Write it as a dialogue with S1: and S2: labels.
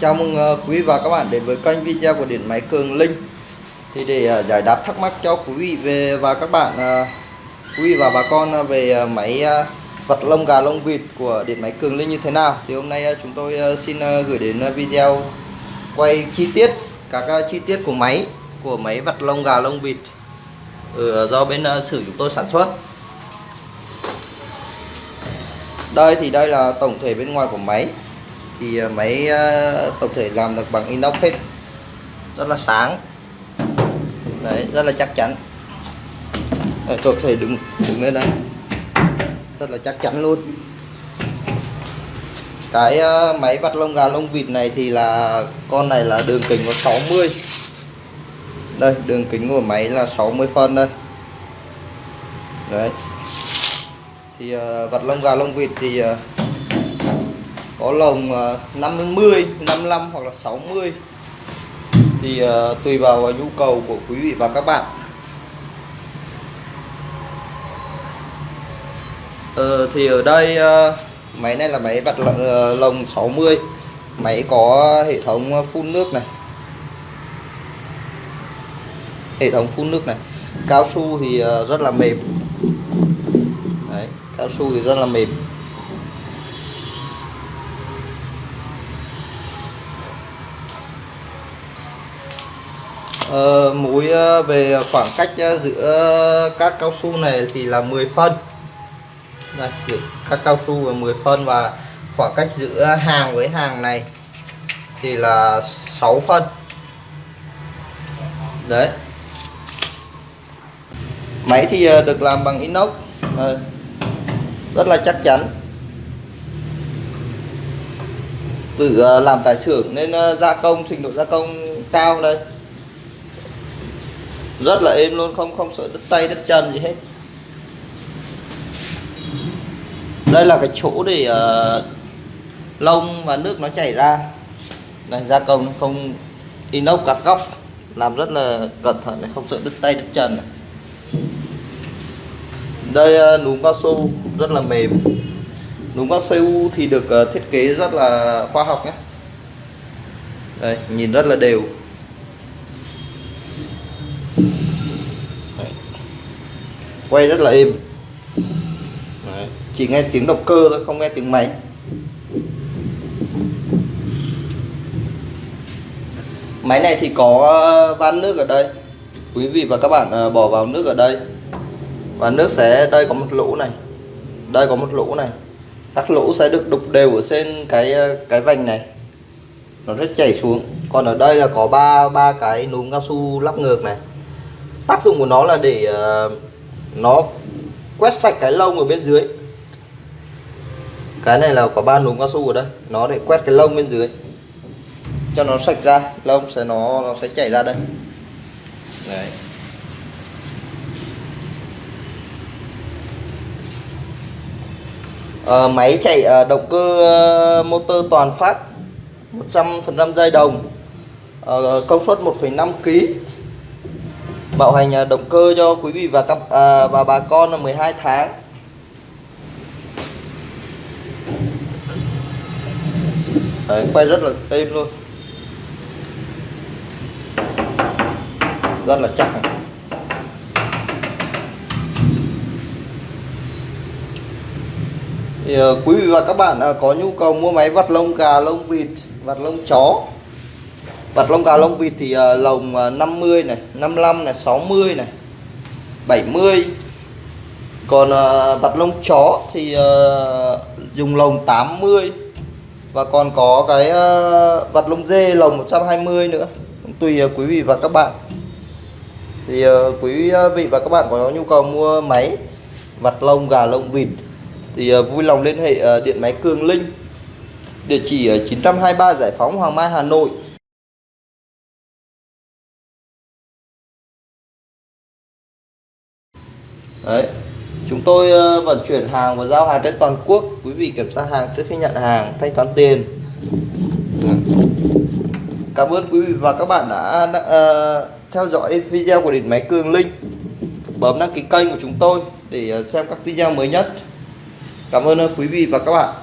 S1: Chào mừng ờ, quý và các bạn đến với kênh video của điện máy Cường Linh. Thì để ờ, giải đáp thắc mắc cho quý vị về và các bạn ờ, quý vị và bà con về máy vật lông gà lông vịt của điện máy Cường Linh như thế nào, thì hôm nay chúng tôi xin gửi đến video quay chi tiết, các chi tiết của máy của máy vật lông gà lông vịt ừ, do bên sử chúng tôi sản xuất. Đây thì đây là tổng thể bên ngoài của máy thì ờ, máy ờ, tổng thể làm được bằng inox hết. Rất là sáng. Đấy rất là chắc chắn. Ờ, Đấy, tổng thể đứng đứng lên đây. Rất là chắc chắn luôn. Cái máy vặt lông gà lông vịt này thì là con này là đường kính có 60 đây đường kính của máy là 60 phân đây. Đấy. Thì uh, vặt lông gà lông vịt thì uh, có lồng à, 50 55 hoặc là 60 thì à, tùy vào à, nhu cầu của quý vị và các bạn. Ờ, thì ở đây máy này là máy vặt lồng, 60 máy có hệ thống phun nước này. Hệ thống phun nước này. Cao su thì rất là mềm. Đấy, cao su thì rất là mềm. Ờ, uh, mối ờ, về khoảng cách ờ, giữa các cao su này thì là 10 phân. Đây, giữa các cao su là 10 phân và khoảng cách giữa hàng với hàng này thì là 6 phân. Đấy. Máy thì được làm bằng inox rất là chắc chắn. Tự làm tại xưởng nên gia công trình độ gia công cao đây rất là êm luôn không không sợ đứt tay đứt chân gì hết. Đây là cái chỗ để uh, lông và nước nó chảy ra. Này gia công không inox các góc. Làm rất là cẩn thận để không sợ đứt tay đứt chân này. đây uh, núm cao su rất là mềm. Núm cao su thì được uh, thiết kế rất là khoa học nhé. Đây nhìn rất là đều. Quay rất là êm. Đấy. chỉ nghe tiếng động cơ thôi không nghe tiếng máy. Máy này thì có ờ, van nước ở đây. Quý vị và các bạn ờ, bỏ vào nước ở đây. Và nước sẽ đây có một lỗ này. Đây có một lỗ này. Các lỗ sẽ được đục đều ở trên cái ờ, cái vành này. Nó sẽ chảy xuống. Còn ở đây là có ba ba cái núm cao su lắp ngược này. Tác dụng của nó là để uh, nó quét sạch cái lông ở bên dưới. Cái này là có ba núm cao su ở đây. Nó để quét cái lông bên dưới. Cho nó sạch ra. Lông sẽ nó nó sẽ chảy ra đây. Đấy. À, máy chạy à, động cơ à, motor toàn phát 100% dây đồng à, công suất 1,5 kg bảo hành à, động cơ cho quý vị và các à, và bà con là 12 tháng Đấy, quay rất là êm luôn rất là chắc này. thì uh, quý vị và các bạn uh, có nhu cầu mua máy vặt lông gà lông vịt vặt lông chó Bật lông gà lông vịt thì uh, lồng ờ, uh, 50 này 55 này 60 này 70 còn ờ, uh, vặt lông chó thì uh, dùng lồng 80 và còn có cái uh, vặt lông dê lồng 120 nữa. Tùy uh, quý vị và các bạn. Thì uh, quý vị và các bạn có nhu cầu mua máy vặt lông gà lông vịt thì uh, vui lòng liên hệ uh, điện máy Cường Linh. Địa chỉ ở 923 Giải phóng Hoàng Mai Hà Nội. Đấy. Chúng tôi ờ, vận chuyển hàng và giao hàng trên toàn quốc. Quý vị kiểm tra hàng trước khi nhận hàng, thanh toán tiền. Cảm ơn quý vị và các bạn đã uh, theo dõi video của điện máy Cường Linh. Bấm đăng ký kênh của chúng tôi để ờ, xem các video mới nhất. Cảm ơn quý vị và các bạn.